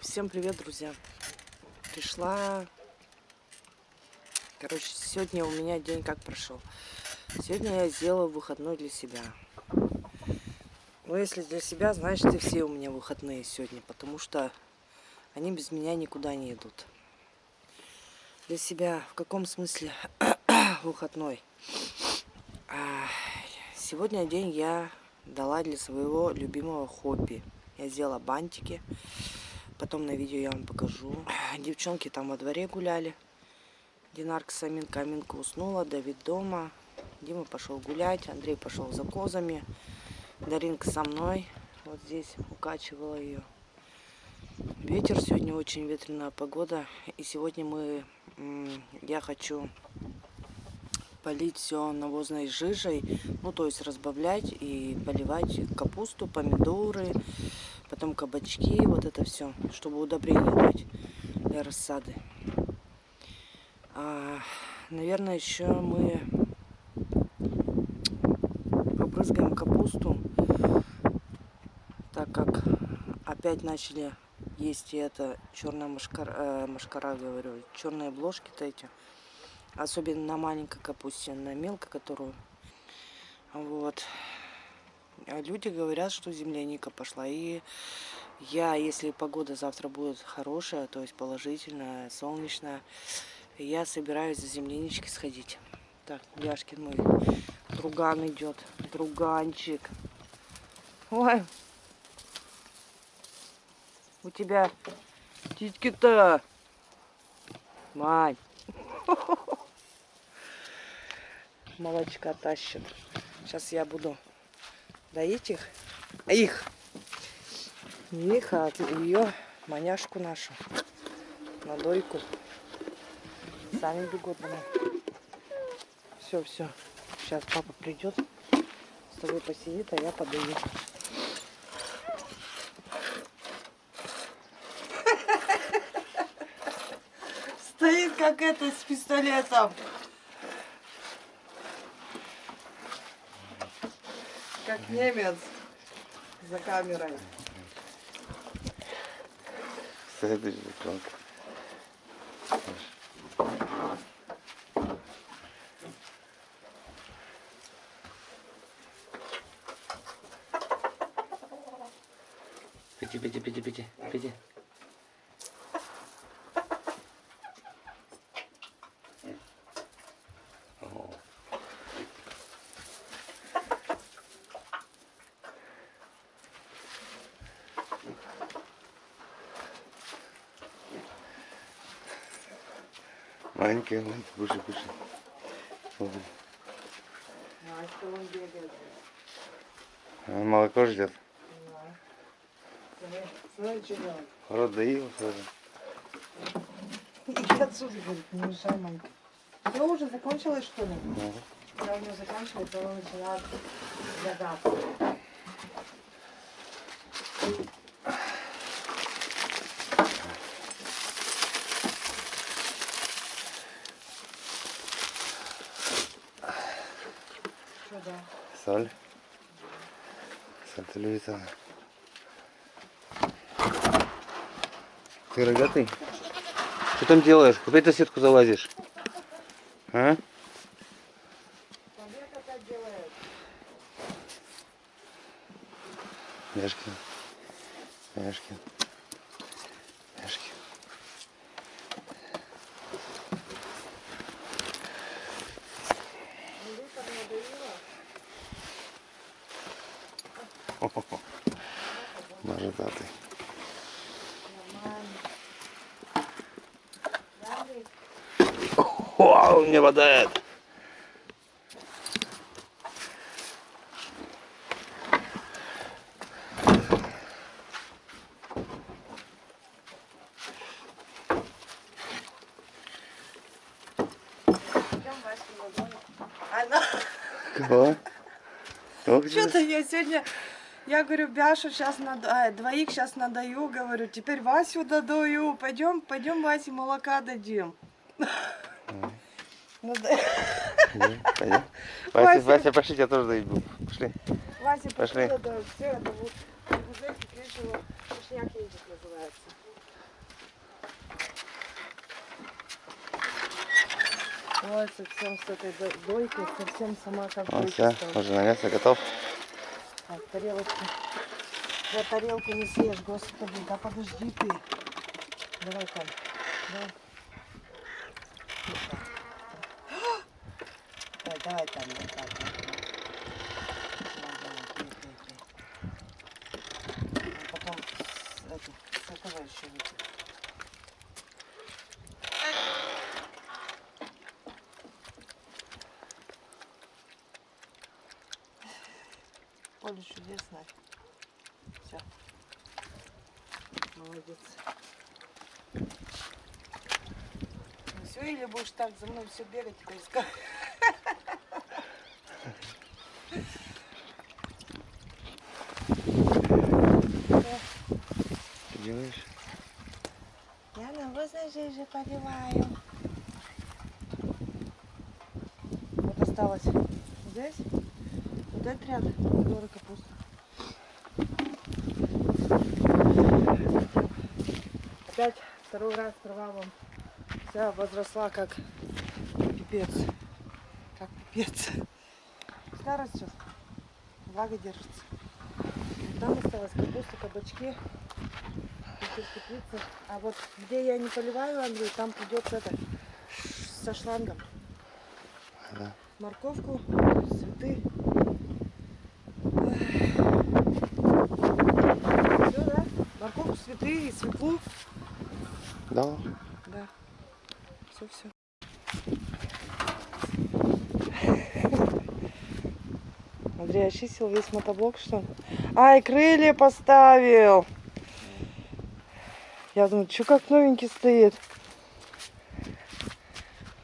Всем привет, друзья! Пришла... Короче, сегодня у меня день как прошел. Сегодня я сделала выходной для себя. Ну, если для себя, значит, и все у меня выходные сегодня, потому что они без меня никуда не идут. Для себя в каком смысле выходной? А, сегодня день я дала для своего любимого хобби. Я сделала бантики. Потом на видео я вам покажу. Девчонки там во дворе гуляли. Динарка с Аминкой. Аминка уснула, Давид дома. Дима пошел гулять, Андрей пошел за козами. Даринка со мной. Вот здесь укачивала ее. Ветер сегодня очень ветреная погода. И сегодня мы, я хочу полить все навозной жижей, ну то есть разбавлять и поливать капусту, помидоры, потом кабачки, вот это все, чтобы удобрение дать для рассады. А, наверное, еще мы побрызгаем капусту, так как опять начали есть и это черная машкара, э, машкара говорю, черные бложки-то эти. Особенно на маленькой капусте, на мелкой, которую. Вот. Люди говорят, что земляника пошла. И я, если погода завтра будет хорошая, то есть положительная, солнечная, я собираюсь за земляничкой сходить. Так, Яшкин мой друган идет. Друганчик. Ой. У тебя титьки-то. Мать. Молочка тащит. Сейчас я буду доить их. Их. Их, а ее маняшку нашу. На дойку. Сами бегут домой. Все, все. Сейчас папа придет. С тобой посидит, а я подаю. Стоит как это с пистолетом. Как немец за камерой. Следующий планк. Пяти, пяти, пяти, пяти, пяти. Маленькая, вон, кушай, кушай. Вот. А что он бегает? Он молоко ждет. Да. Смотри. Рот доил сразу. Иди отсюда, говорит, не мешай, Манька. Все уже закончилось, что ли? Ага. Когда у него заканчивается, он начинает загадку. Телевизора. Ты рогатый? Что там делаешь? Куда ты сетку залазишь? А? Яшкин. Яшкин. О, он мне водает. Кого? Что-то я сегодня, я говорю, Бяшу сейчас надо, а, э, двоих сейчас надаю, говорю, теперь Васю додаю, пойдем, пойдем Васе молока дадим. Ну да. Ну, Вася, Вася, Вася, пошли, я тоже дойду. Пошли. Вася, пошли. Все, это вот, лишнего, едет называется. Ой, совсем с этой дойкой, совсем сама как Ну все, уже на мясо готов. Так, тарелочку. Я тарелку не съешь, господи, да подожди ты. Давай, Каль, давай. Давай, давай, там, вот так. вот. Давай, давай, пей, пей, пей. А потом с, это, с этого еще выпей. Поле чудесное. Все. Молодец. Ну все, или будешь так за мной все бегать и искать? Что делаешь? Я навозной жижи поливаю. Вот осталось здесь. Вот этот ряд помидоры капуста. Опять второй раз трава вам вся возросла как пипец. Как пипец. Старость сейчас. Влага держится. Там осталась капуста, кабачки. Еще теплица. А вот где я не поливаю, Андрей, там придется это со шлангом. Да. Морковку, цветы. Все, да? Цветы и свеклу. Да. Да. Все, все. Андрей очистил весь мотоблок, что ли? Ай, крылья поставил! Я думаю, что как новенький стоит?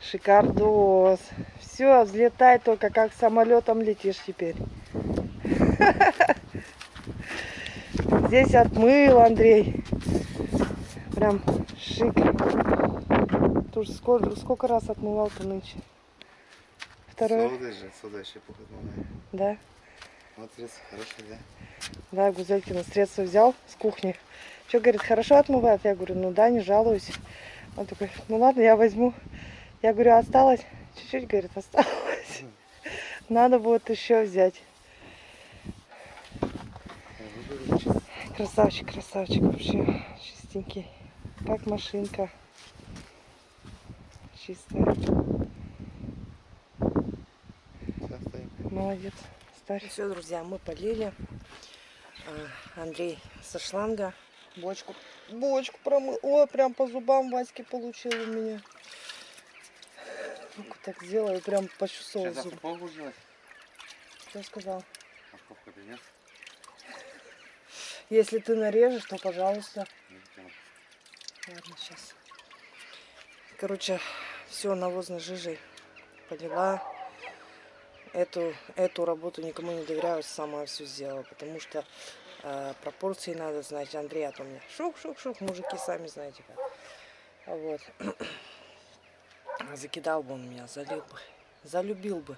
Шикардос. Все, взлетай только, как самолетом летишь теперь. Здесь отмыл, Андрей. Прям шик. Тут сколько, сколько раз отмывал-то нынче? Второй, Отсюда же, отсюда еще пухот малая. да? Вот средство хорошее, да? Да, Гузелькина средства взял с кухни. Что, говорит, хорошо отмывает? Я говорю, ну да, не жалуюсь. Он такой, ну ладно, я возьму. Я говорю, осталось? Чуть-чуть, говорит, осталось. Надо будет еще взять. Красавчик, красавчик вообще. Чистенький. Как машинка. Чистая. Молодец. Старый. Все, друзья, мы полили. А, Андрей со шланга бочку. Бочку промыл. Ой, прям по зубам Васьки получил у меня. Руку так сделаю, прям почувствовал Сейчас зуб. Что сказал? Морковка принес? Если ты нарежешь, то пожалуйста. Ладно, сейчас. Короче, все навозной жижей полила. Эту, эту работу никому не доверяю, сама все сделала, потому что э, пропорции надо знать. Андрей, а то мне шух-шух-шух, мужики сами знаете как. Вот. Закидал бы он меня, залил бы, залюбил бы.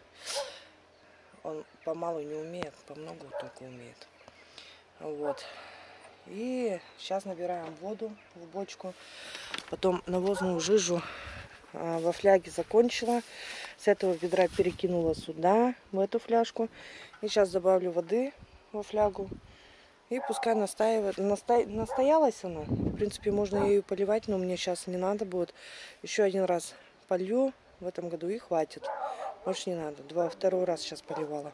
Он помалу не умеет, помногу только умеет. Вот. И сейчас набираем воду в бочку. Потом навозную жижу а, во фляге закончила. С этого ведра перекинула сюда, в эту фляжку. И сейчас добавлю воды во флягу. И пускай настаивает. Насто... Настоялась она. В принципе, можно ее поливать, но мне сейчас не надо будет. Еще один раз полью в этом году и хватит. Больше не надо. Два, второй раз сейчас поливала.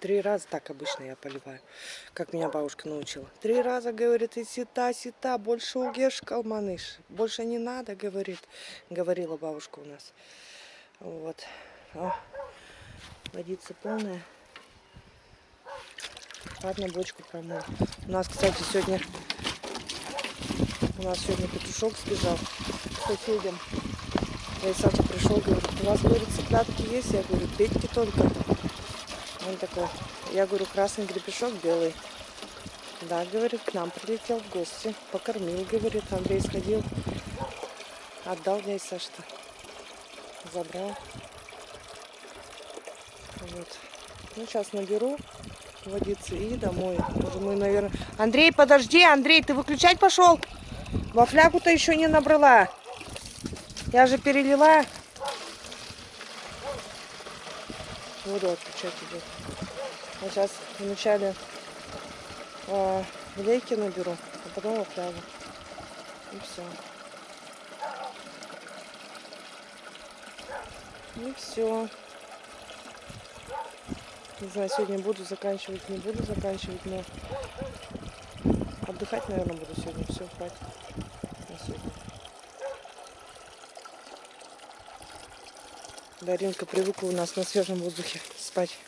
Три раза так обычно я поливаю, как меня бабушка научила. Три раза, говорит, и сита, сита, больше угеш, калманыш. Больше не надо, говорит, говорила бабушка у нас. Вот. О, водица полная. Ладно, бочку промыл. У нас, кстати, сегодня у нас сегодня петушок сбежал к соседям. Я Саша пришел, говорит, у вас, говорит, цыплятки есть? Я говорю, петьки только. Он такой, я говорю, красный гребешок белый. Да, говорит, к нам прилетел в гости. Покормил, говорит, Андрей сходил. Отдал дядя Саша-то. Забрал. Вот. Ну, сейчас наберу водицы и домой. Уже мы, наверное... Андрей, подожди, Андрей, ты выключать пошел? Во флягу-то еще не набрала. Я же перелила. Воду отключать идет. Я сейчас вначале э, лейки наберу, а потом флягу. И все. И все. Не знаю, сегодня буду заканчивать, не буду заканчивать, но отдыхать, наверное, буду сегодня. Все, хватит на сегодня. Даринка привыкла у нас на свежем воздухе спать.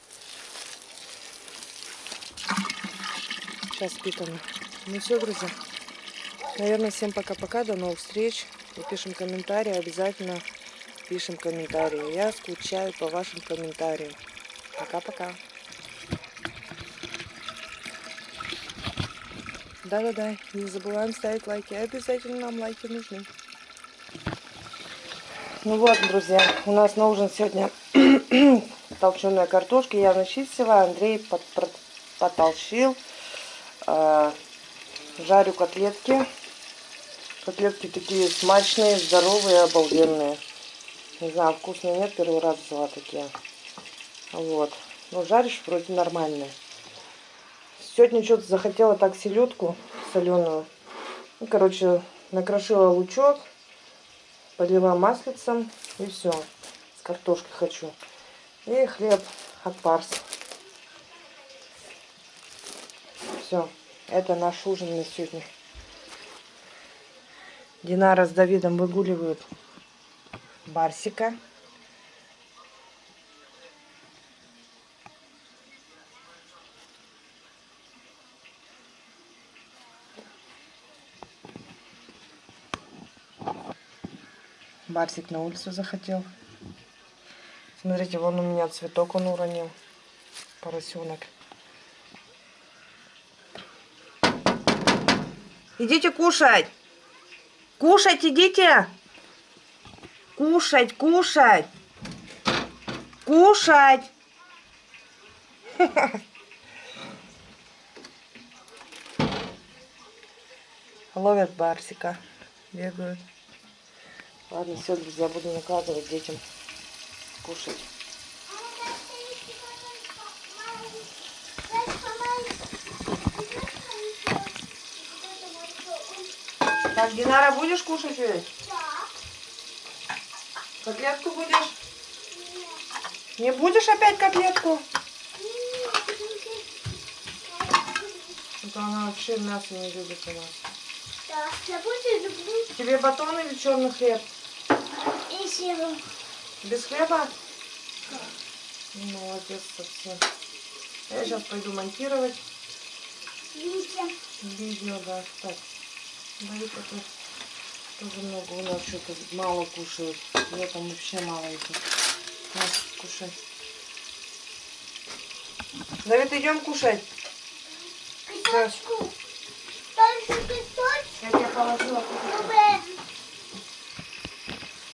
Сейчас спит она. Ну все, друзья. Наверное, всем пока-пока. До новых встреч. И пишем комментарии. Обязательно пишем комментарии. Я скучаю по вашим комментариям. Пока-пока. Да-да-да, не забываем ставить лайки. Обязательно нам лайки нужны. Ну вот, друзья, у нас на ужин сегодня толченая картошка. Я начистила, Андрей под, под, потолщил. Э, жарю котлетки. Котлетки такие смачные, здоровые, обалденные. Не знаю, вкусные нет, первый раз взяла такие. Вот. Ну, жаришь вроде нормальные. Сегодня что-то захотела так селедку соленую. Ну, короче, накрошила лучок, полила маслицем и все. С картошкой хочу. И хлеб от парс. Все. Это наш ужин на сегодня. Динара с Давидом выгуливают Барсика. Барсик на улицу захотел. Смотрите, вон у меня цветок он уронил. Поросенок. Идите кушать. Кушать идите. Кушать, кушать. Кушать. Ловят барсика. Бегают. Ладно, все, друзья, буду накладывать детям кушать. Так, Динара, будешь кушать ведь? Да. Котлетку будешь? Нет. Не будешь опять котлетку? Это она вообще мясо не любит у нас. Да, я буду люблю Тебе батон или черный хлеб? и сыром. Без хлеба? Ну, Молодец совсем. Я сейчас пойду монтировать Видите? видео, да. Так, Давид это тоже много у нас что-то мало кушают. Я там вообще мало их. На, кушай. Давид, идем кушать. Песочку. Только песочку. Я тебе положила. Чтобы